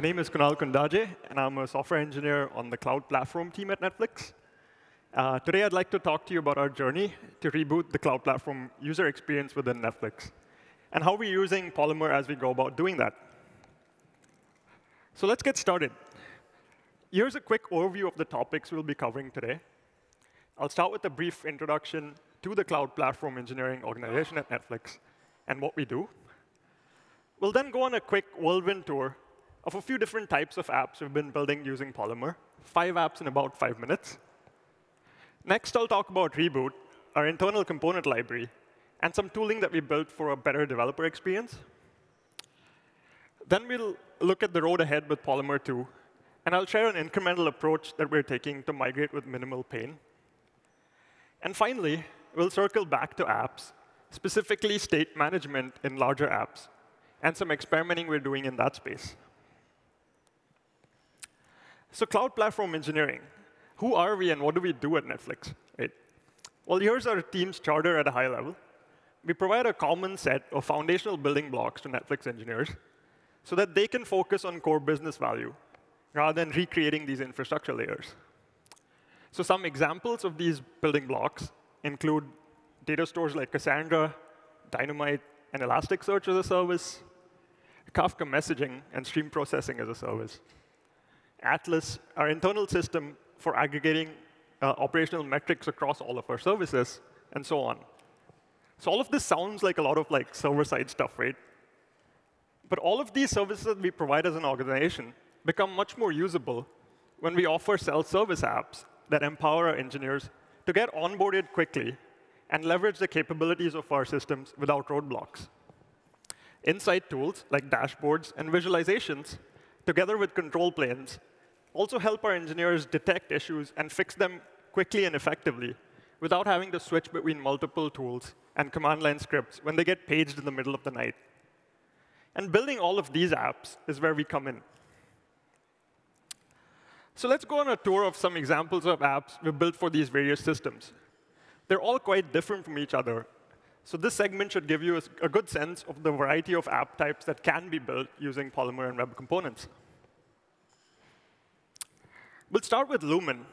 My name is Kunal Kundaje, and I'm a software engineer on the cloud platform team at Netflix. Uh, today, I'd like to talk to you about our journey to reboot the cloud platform user experience within Netflix, and how we're using Polymer as we go about doing that. So let's get started. Here's a quick overview of the topics we'll be covering today. I'll start with a brief introduction to the cloud platform engineering organization at Netflix and what we do. We'll then go on a quick whirlwind tour of a few different types of apps we've been building using Polymer, five apps in about five minutes. Next, I'll talk about Reboot, our internal component library, and some tooling that we built for a better developer experience. Then we'll look at the road ahead with Polymer 2, and I'll share an incremental approach that we're taking to migrate with minimal pain. And finally, we'll circle back to apps, specifically state management in larger apps, and some experimenting we're doing in that space. So cloud platform engineering. Who are we and what do we do at Netflix? Right? Well, here's our team's charter at a high level. We provide a common set of foundational building blocks to Netflix engineers so that they can focus on core business value rather than recreating these infrastructure layers. So some examples of these building blocks include data stores like Cassandra, Dynomite, and Elasticsearch as a service, Kafka messaging and stream processing as a service. Atlas, our internal system for aggregating uh, operational metrics across all of our services, and so on. So all of this sounds like a lot of like server-side stuff, right? But all of these services that we provide as an organization become much more usable when we offer self-service apps that empower our engineers to get onboarded quickly and leverage the capabilities of our systems without roadblocks. Insight tools like dashboards and visualizations, together with control planes, also help our engineers detect issues and fix them quickly and effectively without having to switch between multiple tools and command line scripts when they get paged in the middle of the night. And building all of these apps is where we come in. So let's go on a tour of some examples of apps we've built for these various systems. They're all quite different from each other. So this segment should give you a, a good sense of the variety of app types that can be built using Polymer and web components. We'll start with Lumen.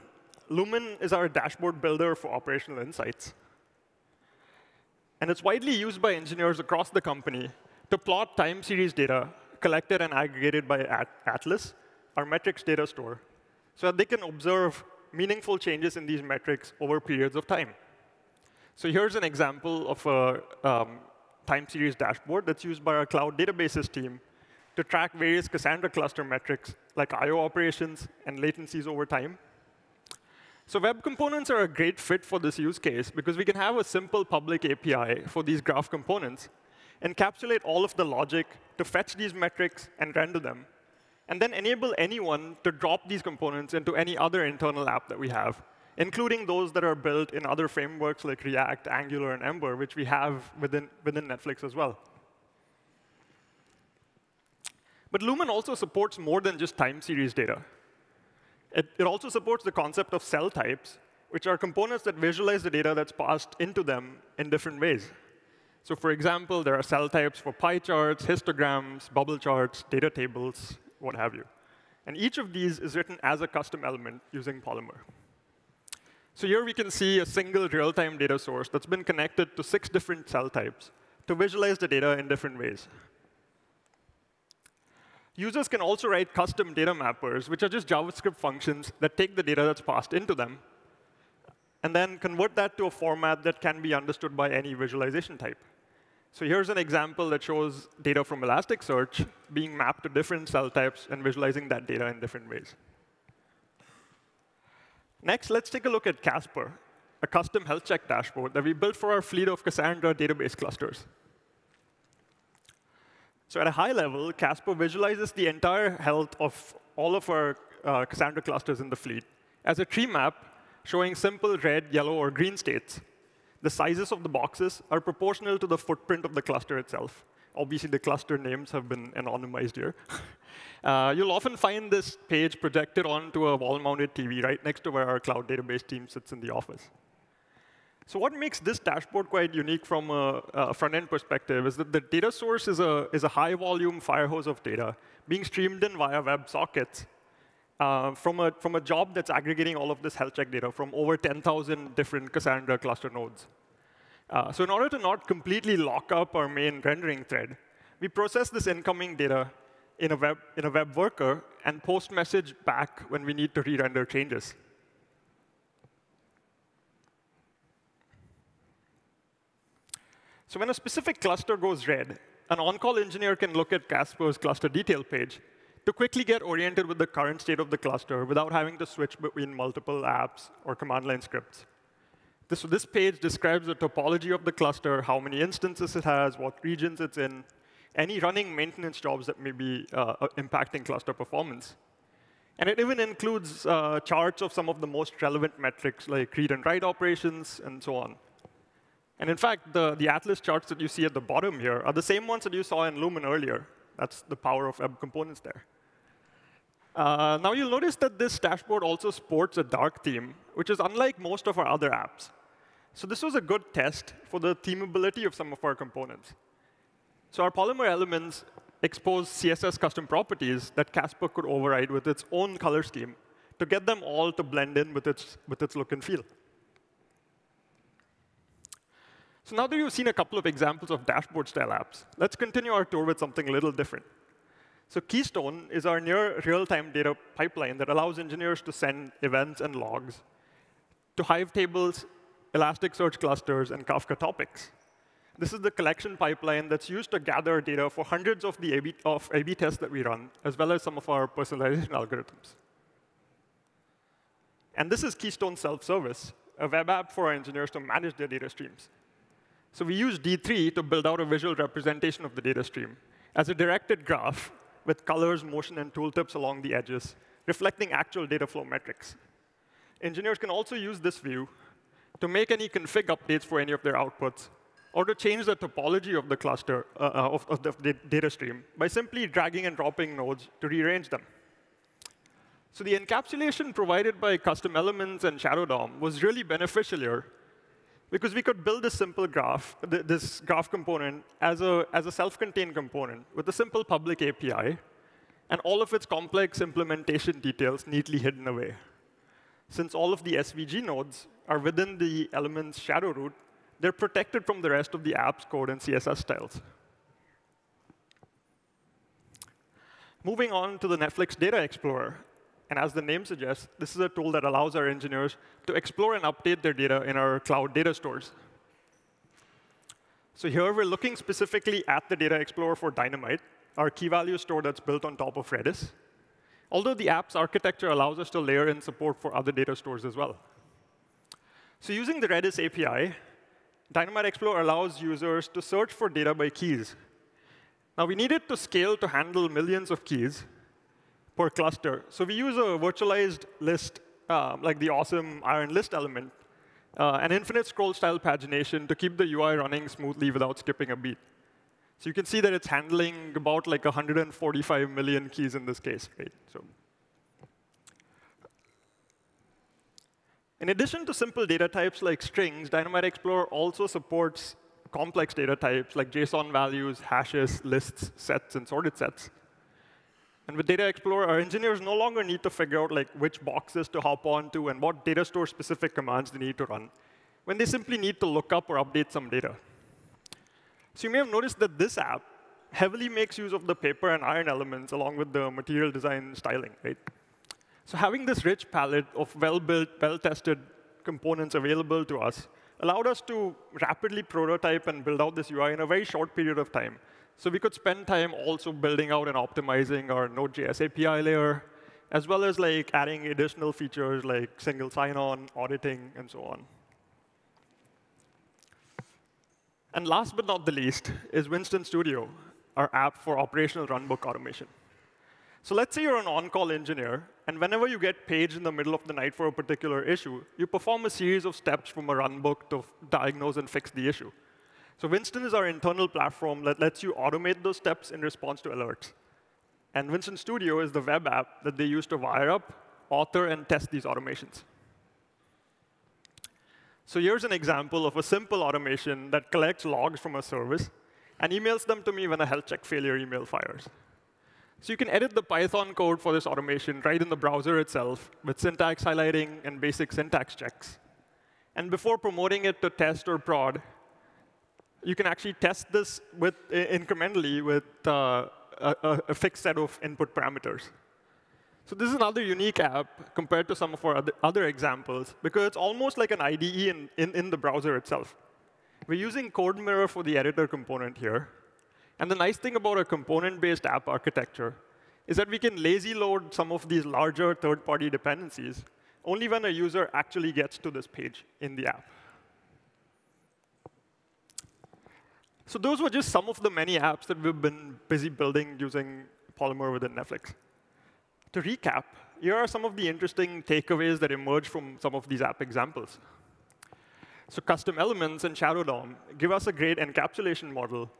Lumen is our dashboard builder for operational insights. And it's widely used by engineers across the company to plot time series data collected and aggregated by Atlas, our metrics data store, so that they can observe meaningful changes in these metrics over periods of time. So here's an example of a um, time series dashboard that's used by our cloud databases team to track various Cassandra cluster metrics like I.O. operations and latencies over time. So web components are a great fit for this use case because we can have a simple public API for these graph components, encapsulate all of the logic to fetch these metrics and render them, and then enable anyone to drop these components into any other internal app that we have, including those that are built in other frameworks like React, Angular, and Ember, which we have within, within Netflix as well. But Lumen also supports more than just time series data. It, it also supports the concept of cell types, which are components that visualize the data that's passed into them in different ways. So for example, there are cell types for pie charts, histograms, bubble charts, data tables, what have you. And each of these is written as a custom element using Polymer. So here we can see a single real-time data source that's been connected to six different cell types to visualize the data in different ways. Users can also write custom data mappers, which are just JavaScript functions that take the data that's passed into them and then convert that to a format that can be understood by any visualization type. So here's an example that shows data from Elasticsearch being mapped to different cell types and visualizing that data in different ways. Next, let's take a look at Casper, a custom health check dashboard that we built for our fleet of Cassandra database clusters. So at a high level, Casper visualizes the entire health of all of our uh, Cassandra clusters in the fleet as a tree map showing simple red, yellow, or green states. The sizes of the boxes are proportional to the footprint of the cluster itself. Obviously, the cluster names have been anonymized here. uh, you'll often find this page projected onto a wall-mounted TV right next to where our cloud database team sits in the office. So what makes this dashboard quite unique from a, a front-end perspective is that the data source is a, is a high-volume fire hose of data being streamed in via web sockets uh, from, a, from a job that's aggregating all of this health check data from over 10,000 different Cassandra cluster nodes. Uh, so in order to not completely lock up our main rendering thread, we process this incoming data in a web, in a web worker and post message back when we need to re-render changes. So when a specific cluster goes red, an on-call engineer can look at Casper's cluster detail page to quickly get oriented with the current state of the cluster without having to switch between multiple apps or command line scripts. This, this page describes the topology of the cluster, how many instances it has, what regions it's in, any running maintenance jobs that may be uh, uh, impacting cluster performance. And it even includes uh, charts of some of the most relevant metrics, like read and write operations, and so on. And in fact, the, the Atlas charts that you see at the bottom here are the same ones that you saw in Lumen earlier. That's the power of web components there. Uh, now you'll notice that this dashboard also sports a dark theme, which is unlike most of our other apps. So this was a good test for the themability of some of our components. So our Polymer elements expose CSS custom properties that Casper could override with its own color scheme to get them all to blend in with its, with its look and feel. So now that you've seen a couple of examples of dashboard-style apps, let's continue our tour with something a little different. So Keystone is our near real-time data pipeline that allows engineers to send events and logs to Hive tables, Elasticsearch clusters, and Kafka topics. This is the collection pipeline that's used to gather data for hundreds of the A-B, of A-B tests that we run, as well as some of our personalization algorithms. And this is Keystone Self-Service, a web app for our engineers to manage their data streams. So we use D3 to build out a visual representation of the data stream as a directed graph with colors, motion, and tooltips along the edges, reflecting actual data flow metrics. Engineers can also use this view to make any config updates for any of their outputs, or to change the topology of the cluster uh, uh of, of, the data stream by simply dragging and dropping nodes to rearrange them. So the encapsulation provided by custom elements and Shadow DOM was really beneficial here because we could build this simple graph, this graph component, as a, as a self-contained component with a simple public API, and all of its complex implementation details neatly hidden away. Since all of the SVG nodes are within the element's shadow root, they're protected from the rest of the app's code and CSS styles. Moving on to the Netflix Data Explorer. And as the name suggests, this is a tool that allows our engineers to explore and update their data in our cloud data stores. So here we're looking specifically at the Data Explorer for Dynomite, our key value store that's built on top of Redis. Although the app's architecture allows us to layer in support for other data stores as well. So using the Redis API, Dynomite Explorer allows users to search for data by keys. Now, we needed to scale to handle millions of keys, per cluster. So we use a virtualized list, um, like the awesome iron list element, uh, and infinite scroll style pagination to keep the UI running smoothly without skipping a beat. So you can see that it's handling about like 145 million keys in this case, right? So. In addition to simple data types like strings, Dynomite Explorer also supports complex data types like JSON values, hashes, lists, sets, and sorted sets. And with Data Explorer, our engineers no longer need to figure out like which boxes to hop onto and what data store specific commands they need to run, when they simply need to look up or update some data. So you may have noticed that this app heavily makes use of the paper and iron elements along with the material design styling, right? So having this rich palette of well-built, well-tested components available to us allowed us to rapidly prototype and build out this UI in a very short period of time so we could spend time also building out and optimizing our Node.js API layer, as well as like adding additional features like single sign-on, auditing, and so on. And last but not the least is Winston Studio, our app for operational runbook automation. So let's say you're an on-call engineer, and whenever you get paged in the middle of the night for a particular issue, you perform a series of steps from a runbook to diagnose and fix the issue. So Winston is our internal platform that lets you automate those steps in response to alerts. And Winston Studio is the web app that they use to wire up, author, and test these automations. So here's an example of a simple automation that collects logs from a service and emails them to me when a health check failure email fires. So you can edit the Python code for this automation right in the browser itself with syntax highlighting and basic syntax checks. And before promoting it to test or prod, you can actually test this with, incrementally with uh, a, a, fixed set of input parameters. So this is another unique app compared to some of our other, examples, because it's almost like an IDE in, in, in the browser itself. We're using CodeMirror for the editor component here. And the nice thing about a component-based app architecture is that we can lazy load some of these larger third-party dependencies only when a user actually gets to this page in the app. So those were just some of the many apps that we've been busy building using Polymer within Netflix. To recap, here are some of the interesting takeaways that emerge from some of these app examples. So custom elements and Shadow DOM give us a great encapsulation model,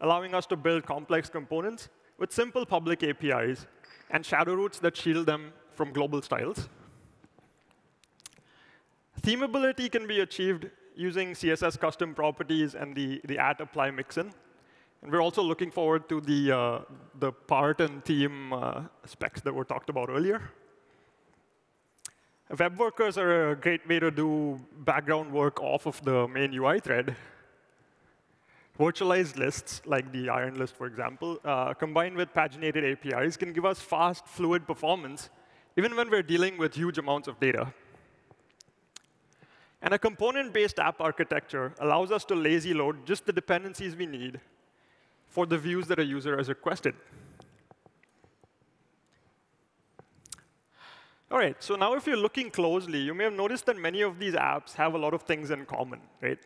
allowing us to build complex components with simple public APIs and shadow roots that shield them from global styles. Themability can be achieved using CSS custom properties and the, the at apply mixin. And we're also looking forward to the, uh, the part and theme uh, specs that were talked about earlier. Web workers are a great way to do background work off of the main UI thread. Virtualized lists, like the iron list, for example, uh, combined with paginated APIs, can give us fast, fluid performance, even when we're dealing with huge amounts of data. And a component-based app architecture allows us to lazy load just the dependencies we need for the views that a user has requested. All right, so now if you're looking closely, you may have noticed that many of these apps have a lot of things in common, right?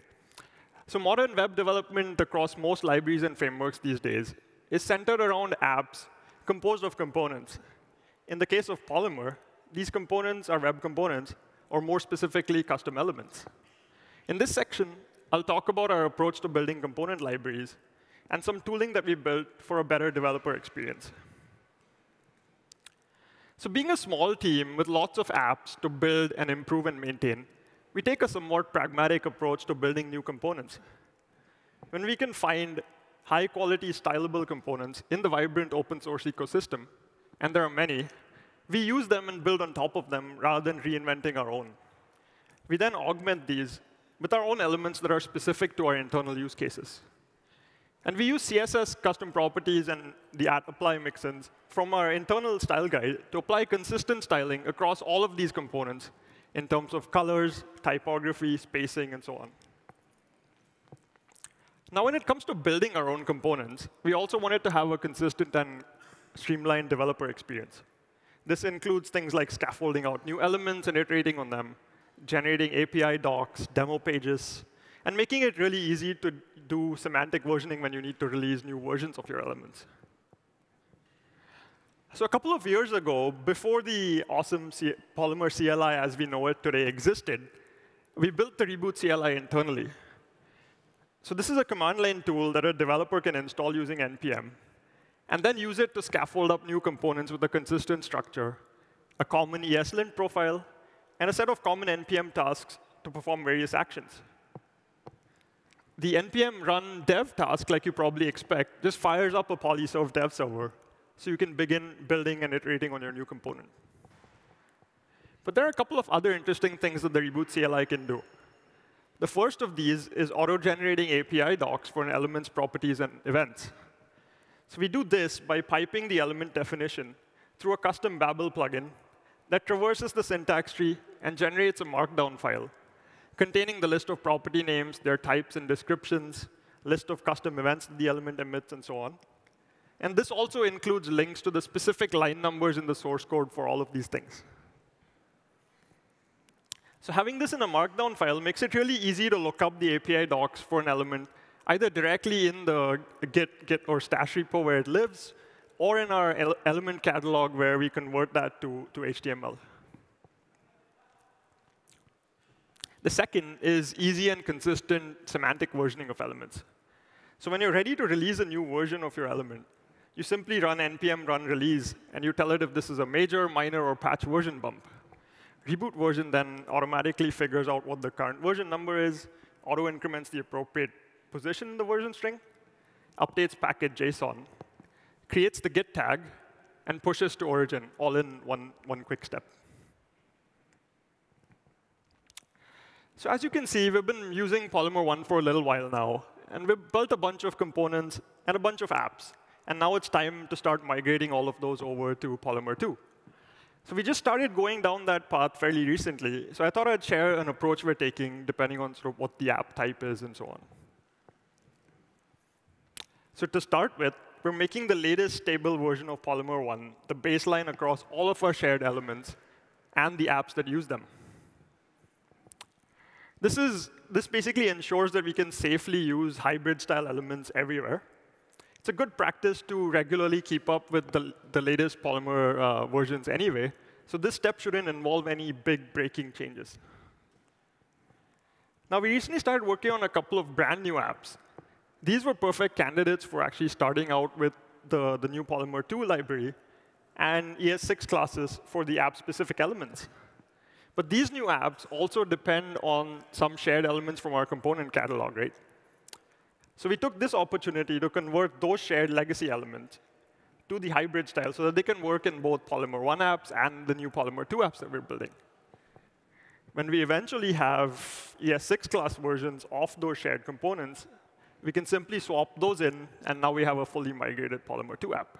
So modern web development across most libraries and frameworks these days is centered around apps composed of components. In the case of Polymer, these components are web components or more specifically, custom elements. In this section, I'll talk about our approach to building component libraries and some tooling that we built for a better developer experience. So being a small team with lots of apps to build and improve and maintain, we take a somewhat pragmatic approach to building new components. When we can find high-quality, stylable components in the vibrant open source ecosystem, and there are many, we use them and build on top of them rather than reinventing our own. We then augment these with our own elements that are specific to our internal use cases. And we use CSS custom properties and the at apply mixins from our internal style guide to apply consistent styling across all of these components in terms of colors, typography, spacing, and so on. Now, when it comes to building our own components, we also wanted to have a consistent and streamlined developer experience. This includes things like scaffolding out new elements and iterating on them, generating API docs, demo pages, and making it really easy to do semantic versioning when you need to release new versions of your elements. So a couple of years ago, before the awesome C Polymer CLI as we know it today existed, we built the Reboot CLI internally. So this is a command line tool that a developer can install using NPM and then use it to scaffold up new components with a consistent structure, a common ESLint profile, and a set of common NPM tasks to perform various actions. The npm run dev task, like you probably expect, just fires up a polyserve dev server, so you can begin building and iterating on your new component. But there are a couple of other interesting things that the Reboot CLI can do. The first of these is auto-generating API docs for an element's properties and events. So we do this by piping the element definition through a custom Babel plugin that traverses the syntax tree and generates a markdown file containing the list of property names, their types and descriptions, list of custom events the element emits, and so on. And this also includes links to the specific line numbers in the source code for all of these things. So having this in a markdown file makes it really easy to look up the API docs for an element either directly in the Git, Git or stash repo where it lives, or in our element catalog where we convert that to, to HTML. The second is easy and consistent semantic versioning of elements. So when you're ready to release a new version of your element, you simply run npm run release, and you tell it if this is a major, minor, or patch version bump. Reboot version then automatically figures out what the current version number is, auto increments the appropriate position in the version string, updates package JSON, creates the git tag, and pushes to origin, all in one, one quick step. So as you can see, we've been using Polymer 1 for a little while now. And we've built a bunch of components and a bunch of apps. And now it's time to start migrating all of those over to Polymer 2. So we just started going down that path fairly recently. So I thought I'd share an approach we're taking depending on sort of what the app type is and so on. So to start with, we're making the latest stable version of Polymer 1 the baseline across all of our shared elements and the apps that use them. This, is, this basically ensures that we can safely use hybrid-style elements everywhere. It's a good practice to regularly keep up with the, the latest Polymer uh, versions anyway. So this step shouldn't involve any big breaking changes. Now, we recently started working on a couple of brand new apps. These were perfect candidates for actually starting out with the, the new Polymer 2 library and ES6 classes for the app-specific elements. But these new apps also depend on some shared elements from our component catalog, right? So we took this opportunity to convert those shared legacy elements to the hybrid style so that they can work in both Polymer 1 apps and the new Polymer 2 apps that we're building. When we eventually have ES6 class versions of those shared components, we can simply swap those in, and now we have a fully migrated Polymer 2 app.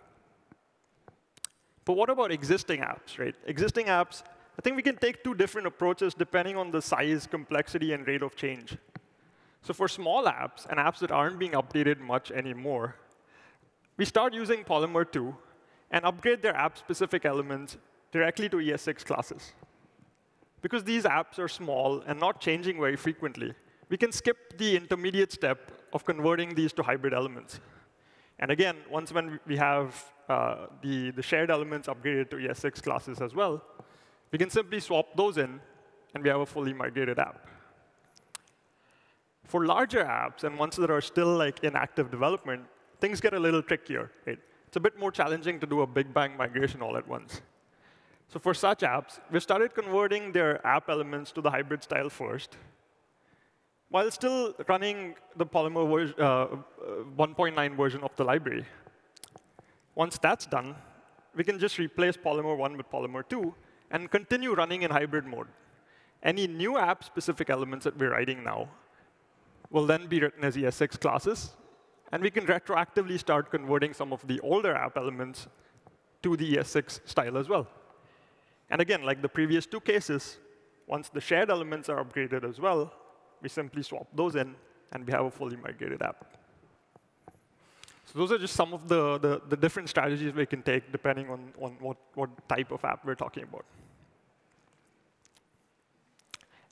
But what about existing apps, right? Existing apps I think we can take two different approaches depending on the size, complexity, and rate of change. So for small apps and apps that aren't being updated much anymore, we start using Polymer 2 and upgrade their app-specific elements directly to ES6 classes. Because these apps are small and not changing very frequently, we can skip the intermediate step of converting these to hybrid elements. And again, once when we have uh, the, the shared elements upgraded to ES6 classes as well, we can simply swap those in, and we have a fully migrated app. For larger apps and ones that are still like in active development, things get a little trickier. Right? It's a bit more challenging to do a big bang migration all at once. So for such apps, we started converting their app elements to the hybrid style first, while still running the Polymer uh, uh 1.9 version of the library. Once that's done, we can just replace Polymer 1 with Polymer 2 and continue running in hybrid mode. Any new app-specific elements that we're writing now will then be written as ES6 classes. And we can retroactively start converting some of the older app elements to the ES6 style as well. And again, like the previous two cases, once the shared elements are upgraded as well, we simply swap those in, and we have a fully migrated app. So those are just some of the, the, the different strategies we can take depending on, on what, what type of app we're talking about.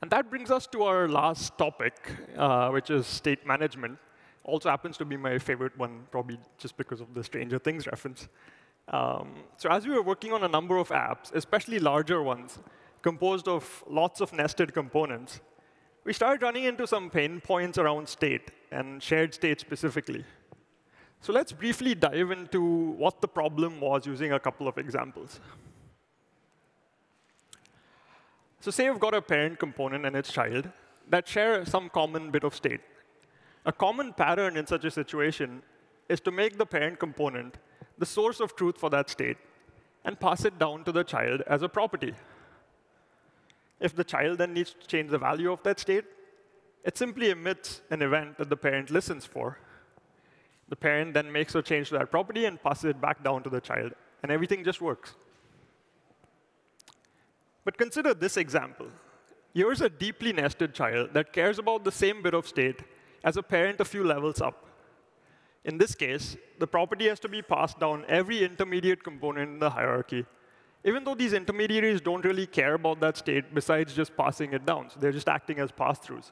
And that brings us to our last topic, uh, which is state management. Also happens to be my favorite one, probably just because of the Stranger Things reference. Um, so as we were working on a number of apps, especially larger ones, composed of lots of nested components, we started running into some pain points around state, and shared state specifically. So let's briefly dive into what the problem was using a couple of examples. So say you've got a parent component and its child that share some common bit of state. A common pattern in such a situation is to make the parent component the source of truth for that state and pass it down to the child as a property. If the child then needs to change the value of that state, it simply emits an event that the parent listens for the parent then makes a change to that property and passes it back down to the child. And everything just works. But consider this example. Here's a deeply nested child that cares about the same bit of state as a parent a few levels up. In this case, the property has to be passed down every intermediate component in the hierarchy, even though these intermediaries don't really care about that state besides just passing it down. So they're just acting as pass-throughs.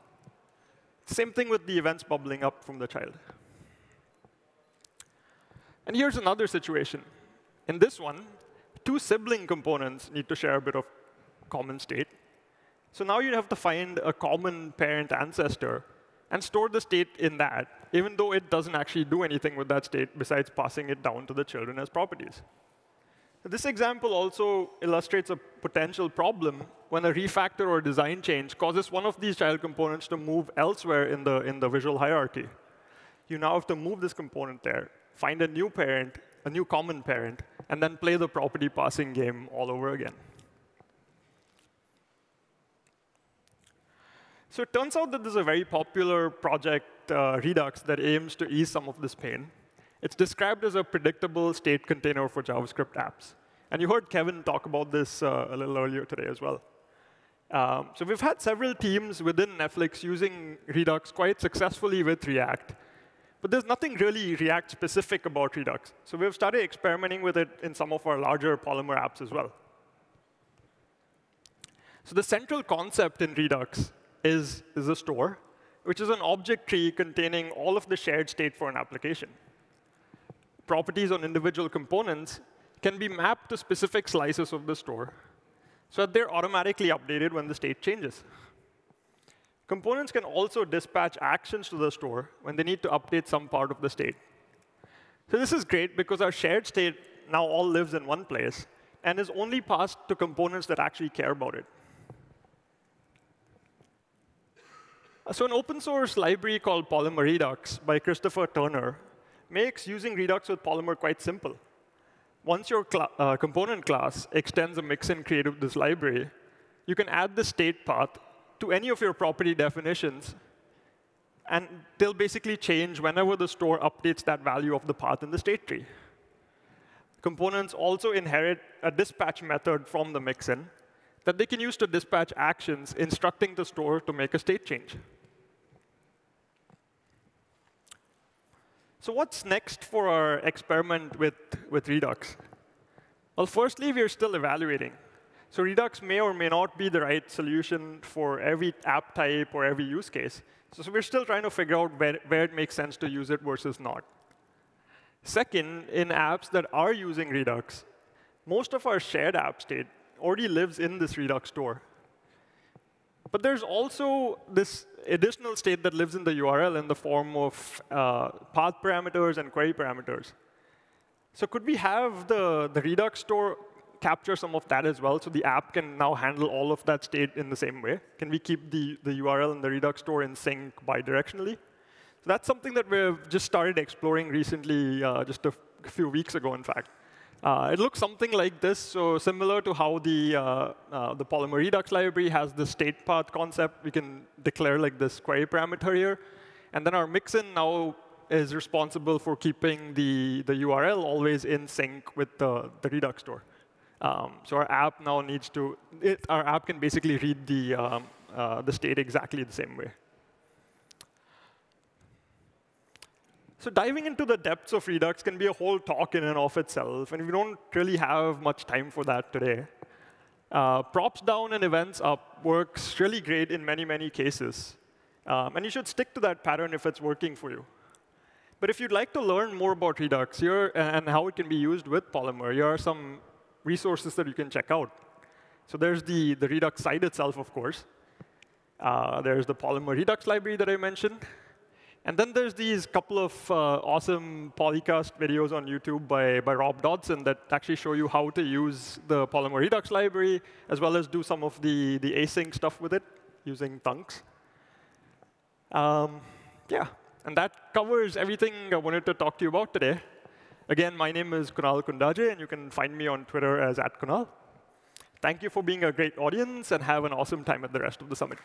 Same thing with the events bubbling up from the child. And here's another situation. In this one, two sibling components need to share a bit of common state. So now you have to find a common parent ancestor and store the state in that, even though it doesn't actually do anything with that state besides passing it down to the children as properties. This example also illustrates a potential problem when a refactor or design change causes one of these child components to move elsewhere in the, in the visual hierarchy. You now have to move this component there, find a new parent, a new common parent, and then play the property passing game all over again. So it turns out that there's a very popular project, uh, Redux, that aims to ease some of this pain. It's described as a predictable state container for JavaScript apps. And you heard Kevin talk about this uh, a little earlier today as well. Um, so we've had several teams within Netflix using Redux quite successfully with React. But there's nothing really React-specific about Redux. So we've started experimenting with it in some of our larger Polymer apps as well. So the central concept in Redux is, is a store, which is an object tree containing all of the shared state for an application properties on individual components can be mapped to specific slices of the store so that they're automatically updated when the state changes. Components can also dispatch actions to the store when they need to update some part of the state. So this is great because our shared state now all lives in one place and is only passed to components that actually care about it. So an open source library called Polymer Redux by Christopher Turner makes using Redux with Polymer quite simple. Once your cl uh, component class extends a mixin created with this library, you can add the state path to any of your property definitions, and they'll basically change whenever the store updates that value of the path in the state tree. Components also inherit a dispatch method from the mixin that they can use to dispatch actions instructing the store to make a state change. So what's next for our experiment with, with Redux? Well, firstly, we're still evaluating. So Redux may or may not be the right solution for every app type or every use case. So, so we're still trying to figure out where, where it makes sense to use it versus not. Second, in apps that are using Redux, most of our shared app state already lives in this Redux store. But there's also this additional state that lives in the URL in the form of uh, path parameters and query parameters. So could we have the, the Redux store capture some of that as well, so the app can now handle all of that state in the same way? Can we keep the, the URL and the Redux store in sync bidirectionally? So that's something that we've just started exploring recently, uh, just a few weeks ago, in fact. Uh, it looks something like this, so similar to how the, uh, uh, the Polymer Redux library has the state path concept. We can declare like this query parameter here. And then our mixin now is responsible for keeping the, the URL always in sync with the, the Redux store. Um, so our app now needs to, it, our app can basically read the, um, uh, the state exactly the same way. So diving into the depths of Redux can be a whole talk in and of itself, and we don't really have much time for that today. Uh, props down and events up works really great in many, many cases. Um, and you should stick to that pattern if it's working for you. But if you'd like to learn more about Redux here and how it can be used with Polymer, here are some resources that you can check out. So there's the, the Redux site itself, of course. Uh, there's the Polymer Redux library that I mentioned. And then there's these couple of uh, awesome polycast videos on YouTube by, by Rob Dodson that actually show you how to use the Polymer Redux library, as well as do some of the, the async stuff with it using thunks. Um, yeah, and that covers everything I wanted to talk to you about today. Again, my name is Kunal Kundaje, and you can find me on Twitter as at Kunal. Thank you for being a great audience, and have an awesome time at the rest of the summit.